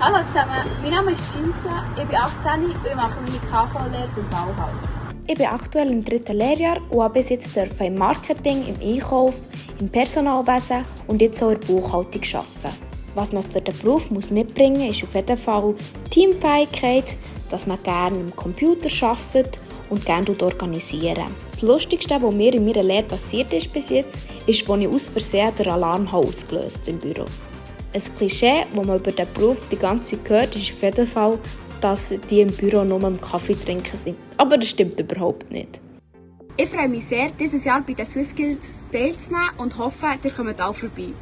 Hallo zusammen, mein Name ist Cinzia, ich bin 18 und ich mache meine KV-Lehre beim Bauhaus. Ich bin aktuell im dritten Lehrjahr und habe bis jetzt im Marketing, im Einkauf, im Personalwesen und jetzt auch in der Buchhaltung arbeiten. Was man für den Beruf muss mitbringen muss, ist auf jeden Fall Teamfähigkeit, dass man gerne am Computer arbeitet und gerne organisieren. Das Lustigste, was mir in meiner Lehre passiert ist bis jetzt, ist, als ich aus Versehen den Alarm ausgelöst im Büro. Ein Klischee, das man über den Beruf die ganze Zeit hört, ist auf jeden Fall, dass die im Büro nur am Kaffee trinken sind. Aber das stimmt überhaupt nicht. Ich freue mich sehr, dieses Jahr bei den SwissSkills teilzunehmen und hoffe, ihr kommt auch vorbei.